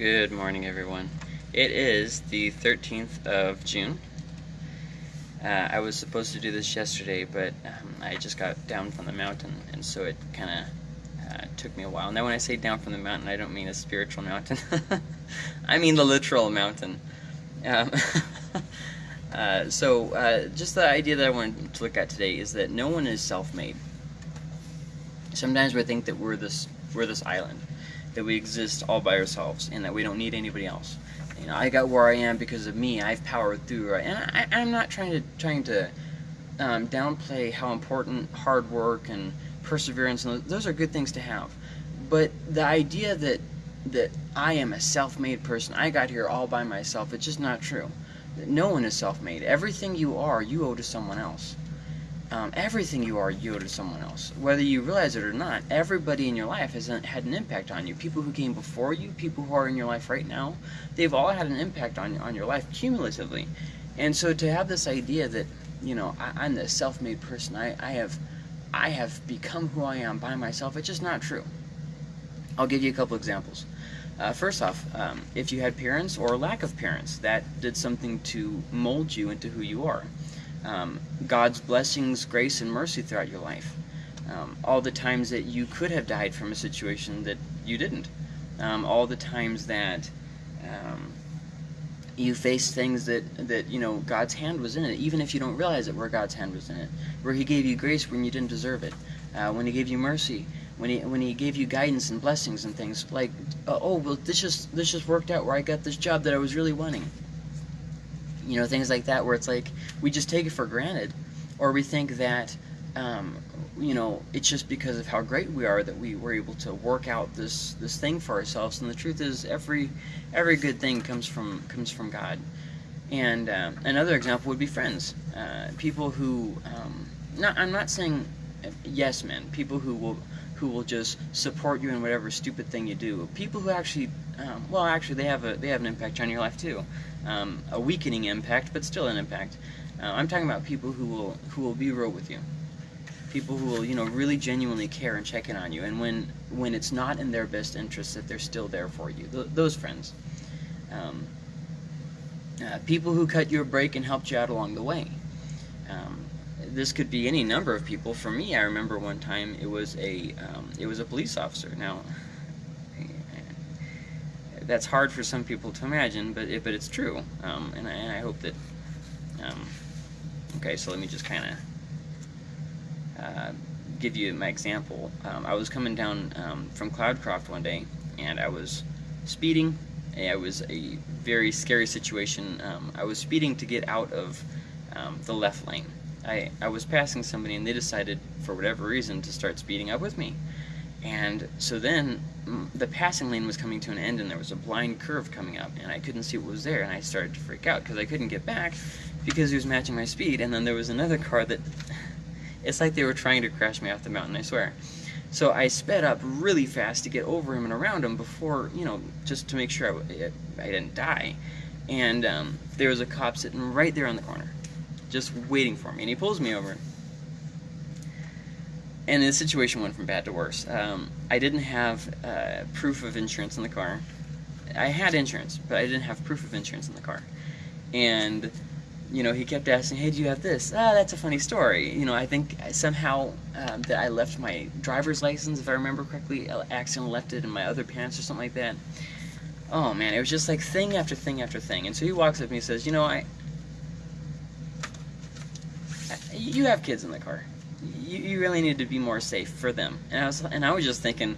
Good morning, everyone. It is the 13th of June. Uh, I was supposed to do this yesterday, but um, I just got down from the mountain, and so it kind of uh, took me a while. Now, when I say down from the mountain, I don't mean a spiritual mountain. I mean the literal mountain. Um, uh, so, uh, just the idea that I wanted to look at today is that no one is self-made. Sometimes we think that we're this we're this island that we exist all by ourselves and that we don't need anybody else. You know, I got where I am because of me. I've powered through, and I, am not trying to trying to um, downplay how important hard work and perseverance and those are good things to have. But the idea that that I am a self-made person, I got here all by myself, it's just not true. That no one is self-made. Everything you are, you owe to someone else um, everything you are you owe to someone else. Whether you realize it or not, everybody in your life has had an impact on you. People who came before you, people who are in your life right now, they've all had an impact on, on your life cumulatively. And so to have this idea that, you know, I, am the self-made person, I, I, have, I have become who I am by myself, it's just not true. I'll give you a couple examples. Uh, first off, um, if you had parents or lack of parents, that did something to mold you into who you are um, God's blessings, grace, and mercy throughout your life. Um, all the times that you could have died from a situation that you didn't. Um, all the times that um, you faced things that, that, you know, God's hand was in it, even if you don't realize it, where God's hand was in it. Where He gave you grace when you didn't deserve it. Uh, when He gave you mercy. When he, when he gave you guidance and blessings and things like uh, oh well this just this just worked out where I got this job that I was really wanting you know, things like that where it's like we just take it for granted or we think that um, you know, it's just because of how great we are that we were able to work out this this thing for ourselves. And the truth is, every every good thing comes from comes from God. And uh, another example would be friends, uh, people who. Um, not, I'm not saying yes men, people who will who will just support you in whatever stupid thing you do. People who actually, um, well, actually, they have a they have an impact on your life too um, a weakening impact, but still an impact. Uh, I'm talking about people who will who will be real with you, people who will you know really genuinely care and check in on you, and when when it's not in their best interest, that they're still there for you. Th those friends, um, uh, people who cut you a break and helped you out along the way. Um, this could be any number of people. For me, I remember one time it was a um, it was a police officer. Now that's hard for some people to imagine, but it, but it's true, um, and, I, and, I, hope that. Um, okay, so let me just kind of uh, give you my example. Um, I was coming down um, from Cloudcroft one day, and I was speeding. It was a very scary situation. Um, I was speeding to get out of um, the left lane. I, I was passing somebody, and they decided, for whatever reason, to start speeding up with me. And so then mm, the passing lane was coming to an end and there was a blind curve coming up and I couldn't see what was there and I started to freak out because I couldn't get back because he was matching my speed. And then there was another car that it's like they were trying to crash me off the mountain I swear. So I sped up really fast to get over him and around him before you know just to make sure I, I didn't die. And um, there was a cop sitting right there on the corner just waiting for me. And he pulls me over and the situation went from bad to worse. Um, I didn't have uh, proof of insurance in the car. I had insurance, but I didn't have proof of insurance in the car. And, you know, he kept asking, hey, do you have this? Ah, that's a funny story. You know, I think somehow um, that I left my driver's license, if I remember correctly, I accidentally left it in my other pants or something like that. Oh, man, it was just like thing after thing after thing. And so he walks up to me and says, you know, I, you have kids in the car you, you really need to be more safe for them. And I was and I was just thinking,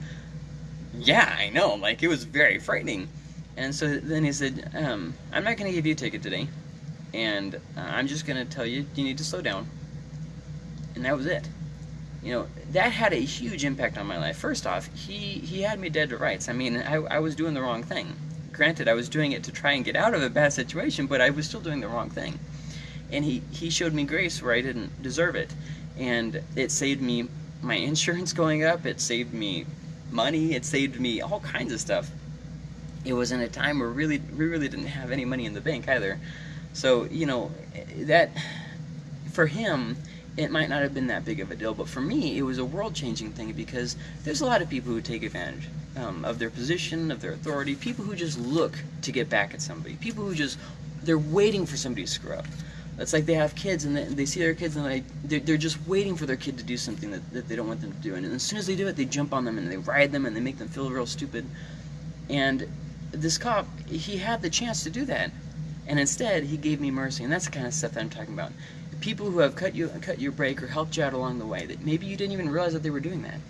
yeah, I know. Like it was very frightening. And so then he said, um, I'm not going to give you a ticket today, and uh, I'm just going to tell you you need to slow down. And that was it. You know, that had a huge impact on my life. First off, he, he had me dead to rights. I mean, I, I was doing the wrong thing. Granted, I was doing it to try and get out of a bad situation, but I was still doing the wrong thing. And he, he showed me grace where I didn't deserve it and it saved me my insurance going up, it saved me money, it saved me all kinds of stuff. It was in a time where really we really didn't have any money in the bank either. So, you know, that for him, it might not have been that big of a deal, but for me, it was a world-changing thing because there's a lot of people who take advantage um, of their position, of their authority, people who just look to get back at somebody, people who just, they're waiting for somebody to screw up. It's like they have kids and they, they see their kids and they, they're, they're, just waiting for their kid to do something that, that they don't want them to do. And as soon as they do it, they jump on them and they ride them and they make them feel real stupid. And this cop, he had the chance to do that. And instead, he gave me mercy. And that's the kind of stuff that I'm talking about people who have cut you cut your break or helped you out along the way that maybe you didn't even realize that they were doing that.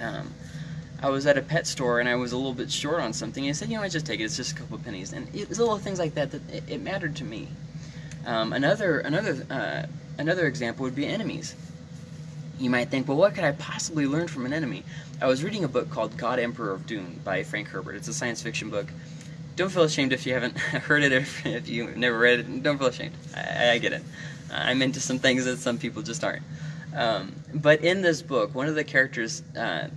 Um, I was at a pet store and I was a little bit short on something. And I said, you know, I just take it. It's just a couple pennies. And it was little things like that that it, it mattered to me. Um, another another uh, another example would be enemies. You might think, well, what could I possibly learn from an enemy? I was reading a book called God Emperor of Dune by Frank Herbert. It's a science fiction book don't feel ashamed if you haven't heard it or if you've never read it. Don't feel ashamed. I, I get it. I'm into some things that some people just aren't. Um, but in this book, one of the characters uh,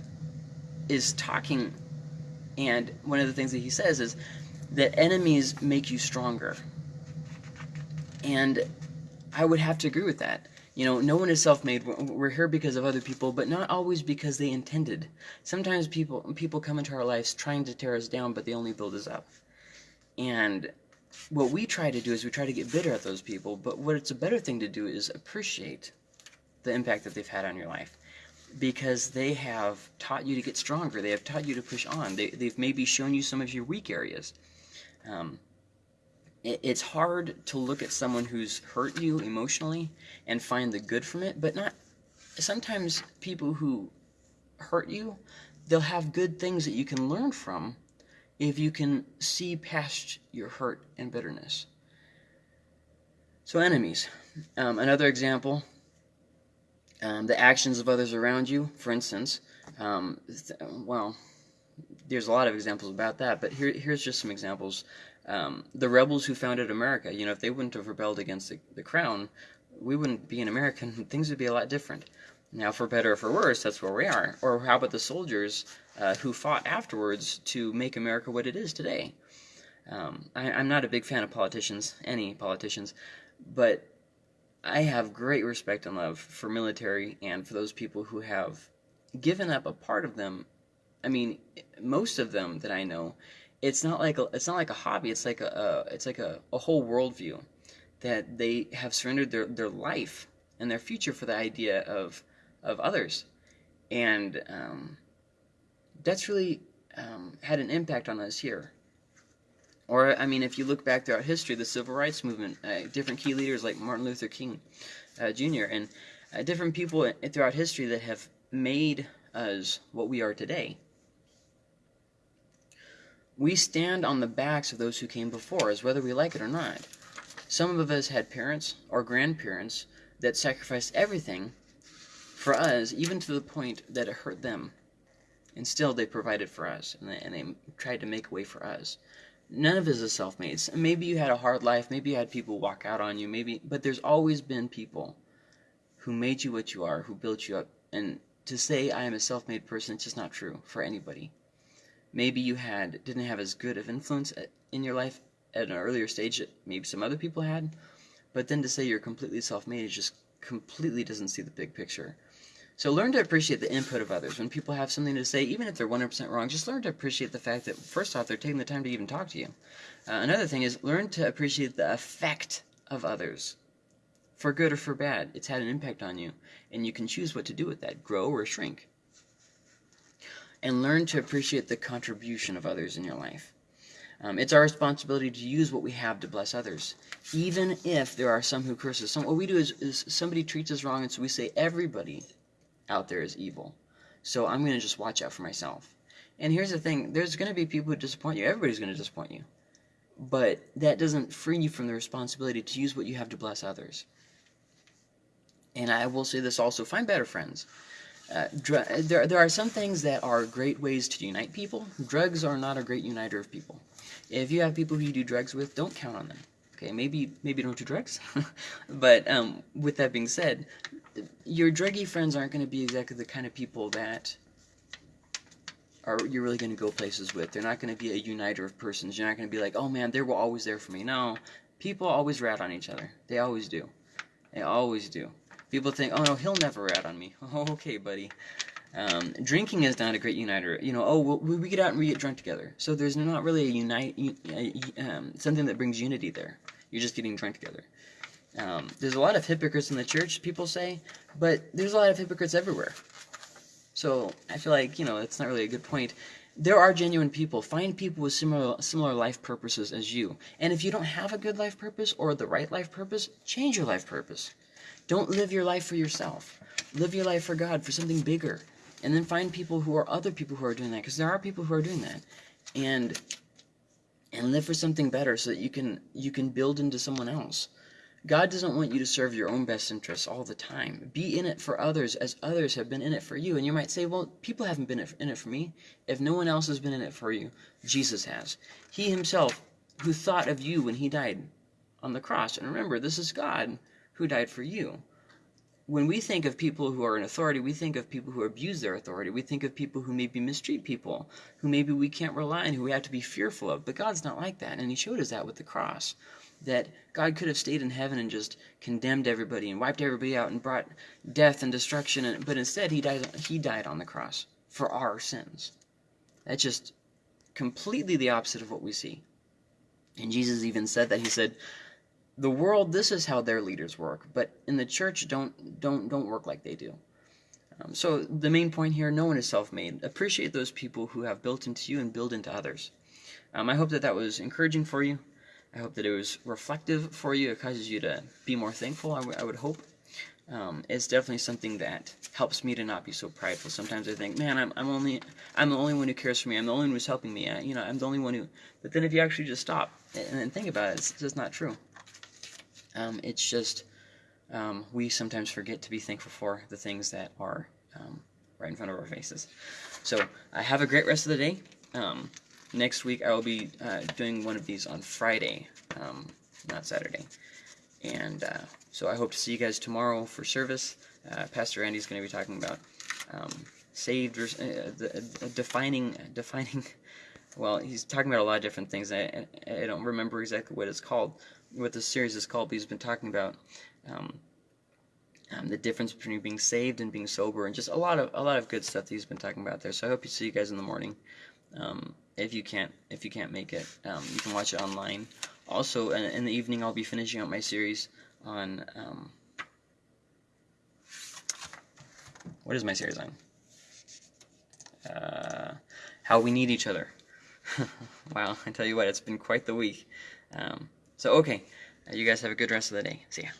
is talking, and one of the things that he says is that enemies make you stronger. And I would have to agree with that. You know, no one is self-made. We're here because of other people, but not always because they intended. Sometimes people people come into our lives trying to tear us down, but they only build us up. And what we try to do is we try to get bitter at those people, but what it's a better thing to do is appreciate the impact that they've had on your life because they have taught you to get stronger. They have taught you to push on. They, they've maybe shown you some of your weak areas. Um, it's hard to look at someone who's hurt you emotionally and find the good from it, but not. Sometimes people who hurt you, they'll have good things that you can learn from if you can see past your hurt and bitterness. So, enemies. Um, another example um, the actions of others around you, for instance. Um, well, there's a lot of examples about that, but here, here's just some examples. Um, the rebels who founded America, you know, if they wouldn't have rebelled against the, the crown, we wouldn't be an American. Things would be a lot different. Now, for better or for worse, that's where we are. Or how about the soldiers uh, who fought afterwards to make America what it is today? Um, I, I'm not a big fan of politicians, any politicians, but I have great respect and love for military and for those people who have given up a part of them. I mean, most of them that I know, it's not like a, it's not like a hobby. It's like a, a it's like a, a whole worldview that they have surrendered their, their life and their future for the idea of of others. And um, that's really um, had an impact on us here. Or, I mean, if you look back throughout history, the civil rights movement, uh, different key leaders like Martin Luther King uh, Jr., and uh, different people throughout history that have made us what we are today. We stand on the backs of those who came before us, whether we like it or not. Some of us had parents or grandparents that sacrificed everything for us, even to the point that it hurt them. And still, they provided for us, and they, and they tried to make a way for us. None of us is self-made. Maybe you had a hard life, maybe you had people walk out on you, maybe, but there's always been people who made you what you are, who built you up. And to say I am a self-made person, it's just not true for anybody. Maybe you had didn't have as good of influence in your life at an earlier stage that maybe some other people had, but then to say you're completely self-made just completely doesn't see the big picture. So learn to appreciate the input of others. When people have something to say, even if they're 100% wrong, just learn to appreciate the fact that, first off, they're taking the time to even talk to you. Uh, another thing is learn to appreciate the effect of others. For good or for bad, it's had an impact on you, and you can choose what to do with that, grow or shrink. And learn to appreciate the contribution of others in your life. Um, it's our responsibility to use what we have to bless others, even if there are some who curse us. Some, what we do is, is somebody treats us wrong, and so we say everybody out there is evil. So I'm going to just watch out for myself. And here's the thing, there's going to be people who disappoint you. Everybody's going to disappoint you. But that doesn't free you from the responsibility to use what you have to bless others. And I will say this also, find better friends. Uh, there, there are some things that are great ways to unite people. Drugs are not a great uniter of people. If you have people who you do drugs with, don't count on them. Okay, maybe maybe don't do drugs, but um, with that being said, your druggy friends aren't going to be exactly the kind of people that are you're really going to go places with. They're not going to be a uniter of persons. You're not going to be like, oh man, they were always there for me. No, people always rat on each other. They always do. They always do. People think, oh no, he'll never rat on me. Okay, buddy. Um, drinking is not a great uniter. You know, oh, we, we get out and we get drunk together. So there's not really a unite, um, something that brings unity there. You're just getting drunk together. Um, there's a lot of hypocrites in the church, people say, but there's a lot of hypocrites everywhere. So I feel like, you know, it's not really a good point. There are genuine people. Find people with similar similar life purposes as you. And if you don't have a good life purpose or the right life purpose, change your life purpose. Don't live your life for yourself. Live your life for God, for something bigger. And then find people who are other people who are doing that, because there are people who are doing that. And and live for something better so that you can you can build into someone else. God doesn't want you to serve your own best interests all the time. Be in it for others as others have been in it for you. And you might say, well, people haven't been in it for me. If no one else has been in it for you, Jesus has. He himself, who thought of you when he died on the cross. And remember, this is God who died for you. When we think of people who are in authority, we think of people who abuse their authority. We think of people who maybe mistreat people, who maybe we can't rely on, who we have to be fearful of. But God's not like that, and He showed us that with the cross that God could have stayed in heaven and just condemned everybody and wiped everybody out and brought death and destruction, and, but instead he died, he died on the cross for our sins. That's just completely the opposite of what we see. And Jesus even said that. He said, the world, this is how their leaders work, but in the church, don't, don't, don't work like they do. Um, so the main point here, no one is self-made. Appreciate those people who have built into you and build into others. Um, I hope that that was encouraging for you. I hope that it was reflective for you. It causes you to be more thankful, I, I would hope. Um, it's definitely something that helps me to not be so prideful. Sometimes I think, man, I'm, I'm only, I'm the only one who cares for me. I'm the only one who's helping me. I, you know, I'm the only one who. But then if you actually just stop and, and think about it, it's just not true. Um, it's just um, we sometimes forget to be thankful for the things that are um, right in front of our faces. So I have a great rest of the day. Um, next week I will be uh, doing one of these on Friday, um, not Saturday. And uh, so I hope to see you guys tomorrow for service. Uh, Pastor Andy's going to be talking about um, saved, or, uh, the, uh, defining, defining. Well, he's talking about a lot of different things. I, I don't remember exactly what it's called, what this series is called, but he's been talking about um, um, the difference between being saved and being sober, and just a lot of a lot of good stuff that he's been talking about there. So I hope you see you guys in the morning. Um, if you can't if you can't make it, um, you can watch it online. Also, in, in, the evening, I'll be finishing up my series on um, what is my series on? Uh, how we need each other. wow, I tell you what, it's been quite the week. Um, so okay, you guys have a good rest of the day. See ya.